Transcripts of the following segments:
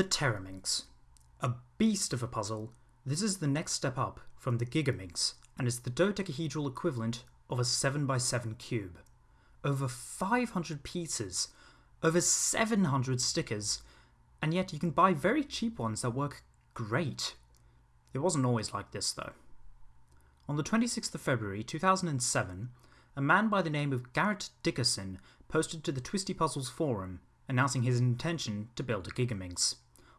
The Teraminx. A beast of a puzzle, this is the next step up from the Gigaminx and is the dodecahedral equivalent of a 7x7 cube. Over 500 pieces, over 700 stickers, and yet you can buy very cheap ones that work great. It wasn't always like this though. On the 26th of February 2007, a man by the name of Garrett Dickerson posted to the Twisty Puzzles forum announcing his intention to build a Gigaminx.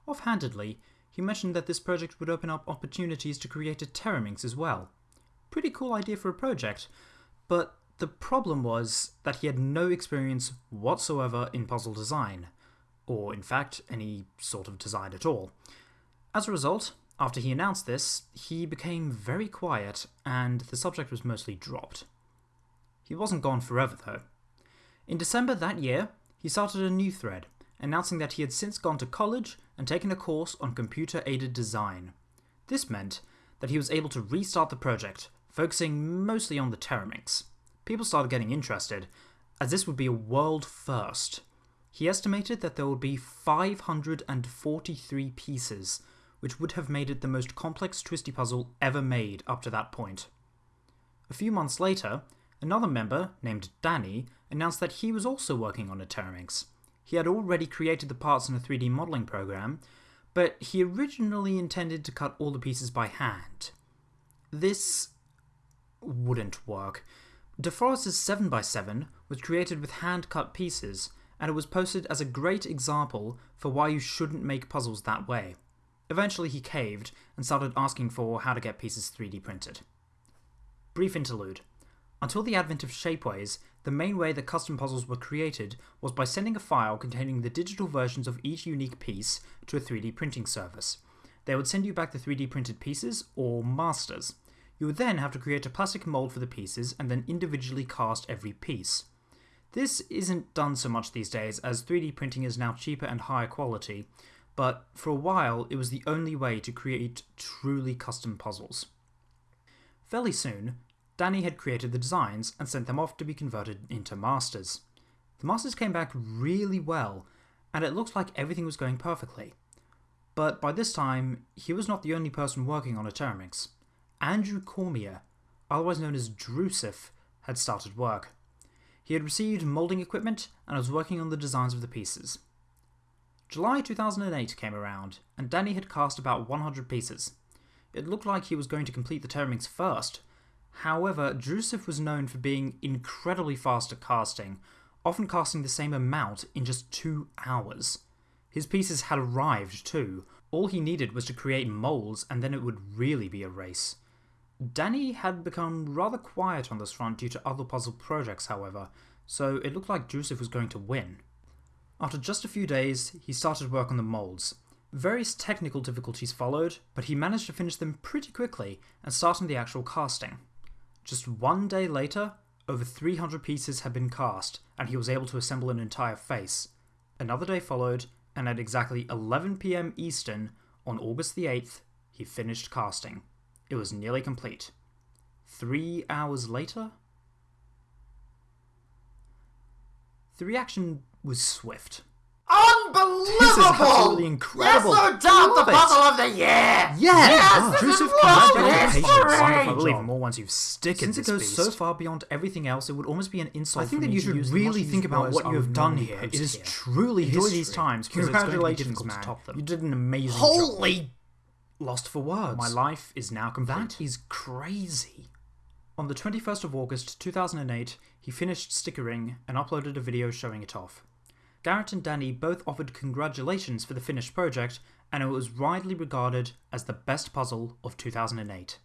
Offhandedly, he mentioned that this project would open up opportunities to create a Teraminx as well. Pretty cool idea for a project, but the problem was that he had no experience whatsoever in puzzle design, or in fact, any sort of design at all. As a result, after he announced this, he became very quiet and the subject was mostly dropped. He wasn't gone forever though. In December that year, he started a new thread, announcing that he had since gone to college and taken a course on computer aided design. This meant that he was able to restart the project, focusing mostly on the Teraminx. People started getting interested, as this would be a world first. He estimated that there would be 543 pieces, which would have made it the most complex twisty puzzle ever made up to that point. A few months later, Another member, named Danny, announced that he was also working on a Teraminx. He had already created the parts in a 3D modelling program, but he originally intended to cut all the pieces by hand. This wouldn't work. DeForest's 7x7 was created with hand cut pieces, and it was posted as a great example for why you shouldn't make puzzles that way. Eventually, he caved and started asking for how to get pieces 3D printed. Brief interlude. Until the advent of Shapeways, the main way that custom puzzles were created was by sending a file containing the digital versions of each unique piece to a 3D printing service. They would send you back the 3D printed pieces, or masters. You would then have to create a plastic mold for the pieces and then individually cast every piece. This isn't done so much these days as 3D printing is now cheaper and higher quality, but for a while it was the only way to create truly custom puzzles. Fairly soon, Danny had created the designs and sent them off to be converted into masters. The masters came back really well, and it looked like everything was going perfectly. But by this time, he was not the only person working on a Teraminx. Andrew Cormier, otherwise known as Drusif, had started work. He had received moulding equipment and was working on the designs of the pieces. July 2008 came around, and Danny had cast about 100 pieces. It looked like he was going to complete the Teraminx first, However, Drusif was known for being incredibly fast at casting, often casting the same amount in just two hours. His pieces had arrived too. All he needed was to create moulds and then it would really be a race. Danny had become rather quiet on this front due to other puzzle projects, however, so it looked like Drusif was going to win. After just a few days, he started work on the moulds. Various technical difficulties followed, but he managed to finish them pretty quickly and start on the actual casting. Just one day later, over 300 pieces had been cast, and he was able to assemble an entire face. Another day followed, and at exactly 11 pm Eastern, on August the 8th, he finished casting. It was nearly complete. Three hours later? The reaction was swift. Unbelievable! This incredible. Yes, no doubt, the puzzle of the year. Yes, this Drusif is commended world your patience. history. Wonderful. Even more once you've stickered Since it goes beast. so far beyond everything else, it would almost be an insult I think that you should really think about what you have done here. It is here. truly Enjoy history. these times because it's going to be Congratulations, man. to top them. You did an amazing job. Holy lost for words. My life is now complete. That is crazy. On the 21st of August 2008, he finished stickering and uploaded a video showing it off. Garrett and Danny both offered congratulations for the finished project, and it was widely regarded as the best puzzle of 2008.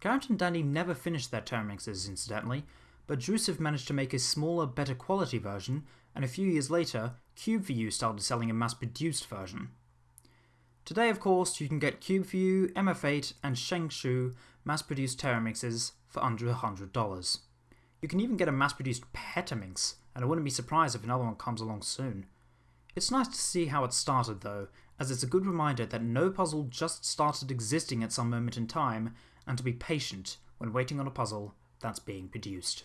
Garrett and Danny never finished their Teraminxes, incidentally, but Drusif managed to make a smaller, better quality version, and a few years later, CubeView started selling a mass produced version. Today, of course, you can get CubeView, MF8, and ShengShou mass produced Teraminxes for under $100. You can even get a mass produced Petaminx, and I wouldn't be surprised if another one comes along soon. It's nice to see how it started though, as it's a good reminder that no puzzle just started existing at some moment in time, and to be patient when waiting on a puzzle that's being produced.